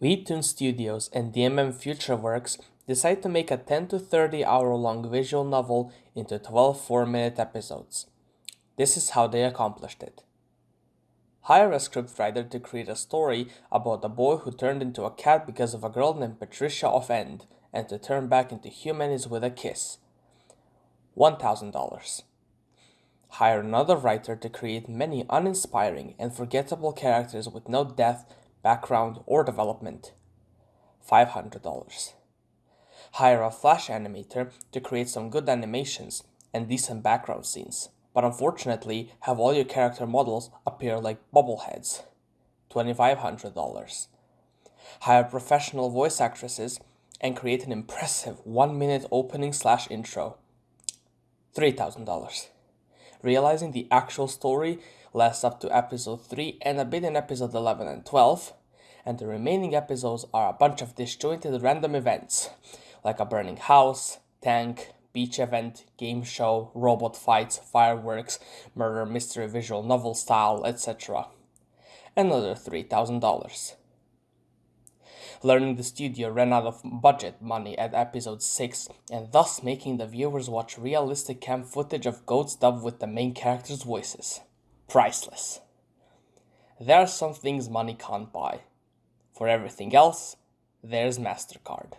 Webtoon Studios and DMM Futureworks decide to make a 10 to 30 hour long visual novel into 12 4 minute episodes. This is how they accomplished it. Hire a scriptwriter to create a story about a boy who turned into a cat because of a girl named Patricia of End, and to turn back into human is with a kiss. $1,000. Hire another writer to create many uninspiring and forgettable characters with no depth, background, or development. $500. Hire a flash animator to create some good animations and decent background scenes, but unfortunately have all your character models appear like bobbleheads. $2,500. Hire professional voice actresses and create an impressive one minute opening slash intro. $3,000. Realizing the actual story lasts up to episode 3 and a bit in episode 11 and 12, and the remaining episodes are a bunch of disjointed random events, like a burning house, tank, beach event, game show, robot fights, fireworks, murder mystery visual novel style, etc. Another $3,000. Learning the studio ran out of budget money at episode 6 and thus making the viewers watch realistic cam footage of goats dubbed with the main characters' voices. Priceless. There are some things money can't buy. For everything else, there's MasterCard.